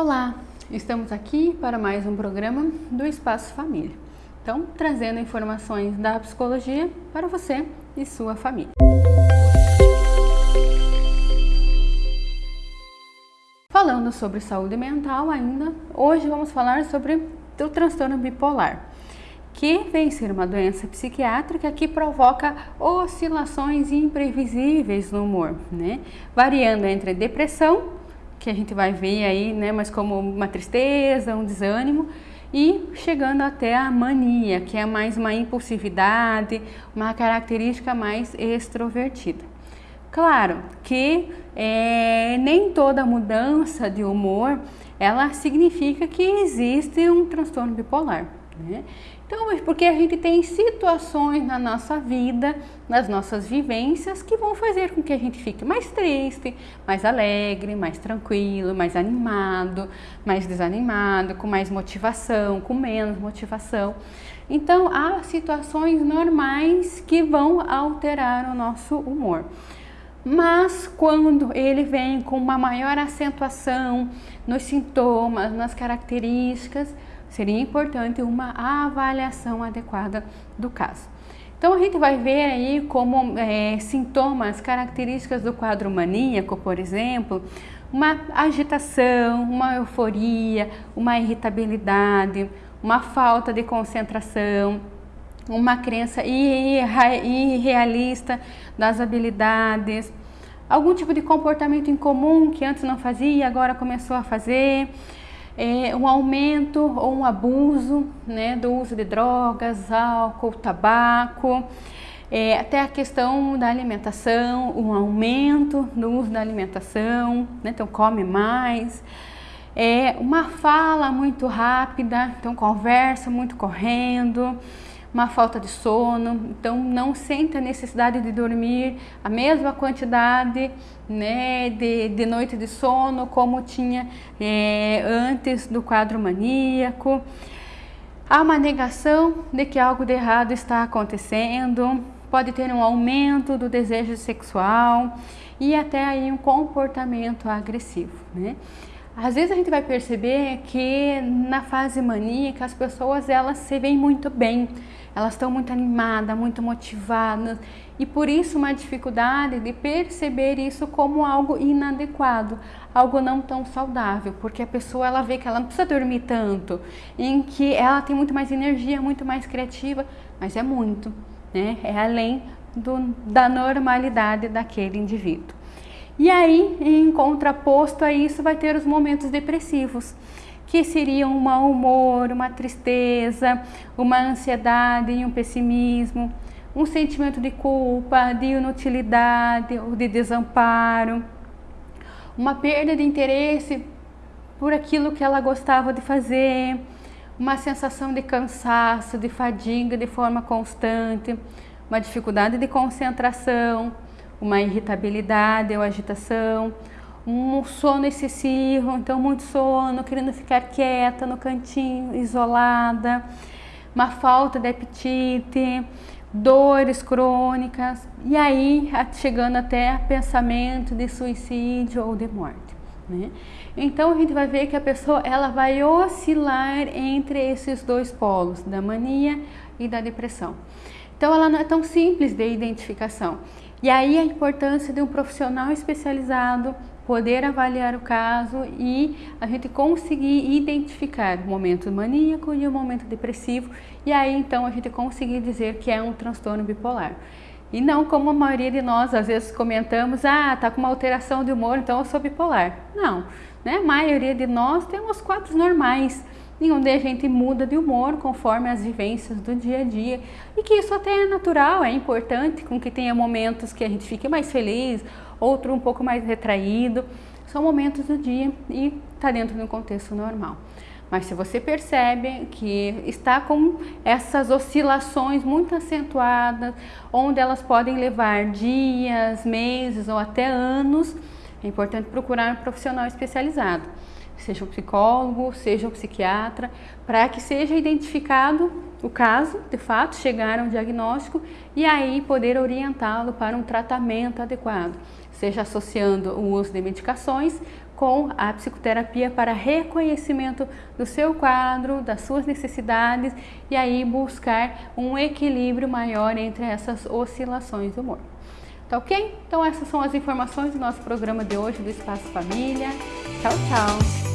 Olá, estamos aqui para mais um programa do Espaço Família. Então, trazendo informações da psicologia para você e sua família. Falando sobre saúde mental ainda, hoje vamos falar sobre o transtorno bipolar, que vem ser uma doença psiquiátrica que provoca oscilações imprevisíveis no humor, né? variando entre depressão que a gente vai ver aí, né, mas como uma tristeza, um desânimo, e chegando até a mania, que é mais uma impulsividade, uma característica mais extrovertida. Claro que é, nem toda mudança de humor ela significa que existe um transtorno bipolar. Né? Então, porque a gente tem situações na nossa vida, nas nossas vivências, que vão fazer com que a gente fique mais triste, mais alegre, mais tranquilo, mais animado, mais desanimado, com mais motivação, com menos motivação. Então, há situações normais que vão alterar o nosso humor. Mas quando ele vem com uma maior acentuação nos sintomas, nas características, seria importante uma avaliação adequada do caso. Então a gente vai ver aí como é, sintomas, características do quadro maníaco, por exemplo, uma agitação, uma euforia, uma irritabilidade, uma falta de concentração, uma crença irrealista das habilidades, algum tipo de comportamento incomum que antes não fazia, agora começou a fazer, é, um aumento ou um abuso né, do uso de drogas, álcool, tabaco, é, até a questão da alimentação, um aumento do uso da alimentação, né, então come mais, é, uma fala muito rápida, então conversa muito correndo, uma falta de sono, então não sente a necessidade de dormir a mesma quantidade né, de, de noite de sono como tinha é, antes do quadro maníaco. Há uma negação de que algo de errado está acontecendo, pode ter um aumento do desejo sexual e até aí um comportamento agressivo, né? Às vezes a gente vai perceber que na fase maníaca as pessoas elas se veem muito bem, elas estão muito animadas, muito motivadas e por isso uma dificuldade de perceber isso como algo inadequado, algo não tão saudável, porque a pessoa ela vê que ela não precisa dormir tanto, em que ela tem muito mais energia, muito mais criativa, mas é muito, né? É além do, da normalidade daquele indivíduo. E aí, em contraposto a isso, vai ter os momentos depressivos, que seriam um mau humor, uma tristeza, uma ansiedade e um pessimismo, um sentimento de culpa, de inutilidade ou de desamparo, uma perda de interesse por aquilo que ela gostava de fazer, uma sensação de cansaço, de fadiga de forma constante, uma dificuldade de concentração, uma irritabilidade ou agitação, um sono excessivo, então muito sono, querendo ficar quieta no cantinho, isolada, uma falta de apetite, dores crônicas e aí chegando até pensamento de suicídio ou de morte. Né? Então a gente vai ver que a pessoa ela vai oscilar entre esses dois polos, da mania e da depressão. Então ela não é tão simples de identificação. E aí a importância de um profissional especializado poder avaliar o caso e a gente conseguir identificar o momento maníaco e o momento depressivo e aí então a gente conseguir dizer que é um transtorno bipolar. E não como a maioria de nós às vezes comentamos, ah, tá com uma alteração de humor, então eu sou bipolar. Não, né? A maioria de nós temos quadros normais, em onde a gente muda de humor conforme as vivências do dia a dia. E que isso até é natural, é importante com que tenha momentos que a gente fique mais feliz, outro um pouco mais retraído, são momentos do dia e está dentro de um contexto normal. Mas se você percebe que está com essas oscilações muito acentuadas, onde elas podem levar dias, meses ou até anos, é importante procurar um profissional especializado seja um psicólogo, seja um psiquiatra, para que seja identificado o caso, de fato, chegar a um diagnóstico e aí poder orientá-lo para um tratamento adequado, seja associando o uso de medicações com a psicoterapia para reconhecimento do seu quadro, das suas necessidades e aí buscar um equilíbrio maior entre essas oscilações do humor. Tá ok? Então essas são as informações do nosso programa de hoje do Espaço Família. Tchau, tchau!